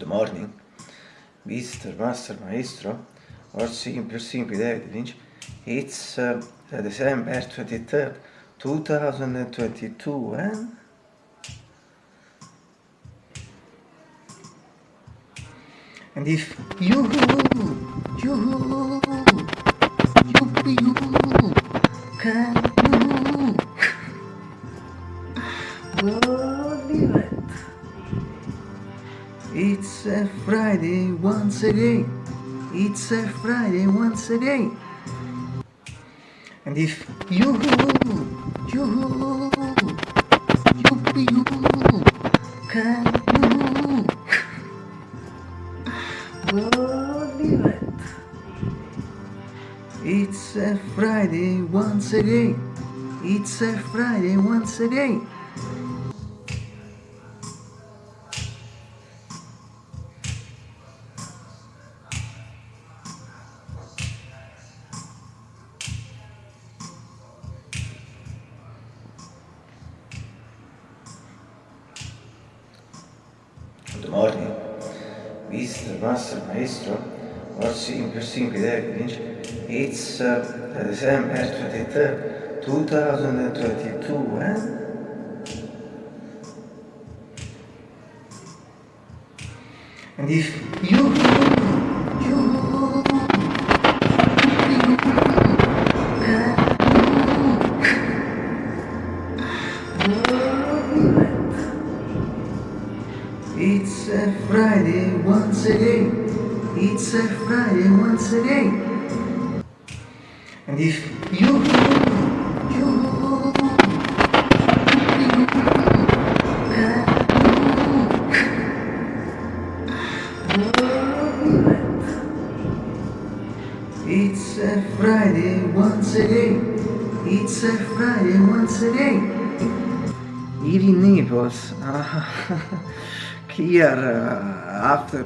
Good morning, Mr. Master Maestro, or simply, simply David Lynch. It's uh, December 23rd, 2022, and and if you you you you can you It's a Friday once again. It's a Friday once again. And if you, you, you, you can you believe it? It's a Friday once again. It's a Friday once again. Good morning, Mr. Master Maestro, simply, simply David Lynch. It's uh, December 23rd, 2022, and and if you, it's a Friday once again. It's a Friday once again. And if you, It's a Friday once again. It's a Friday once again. In Naples, here uh, after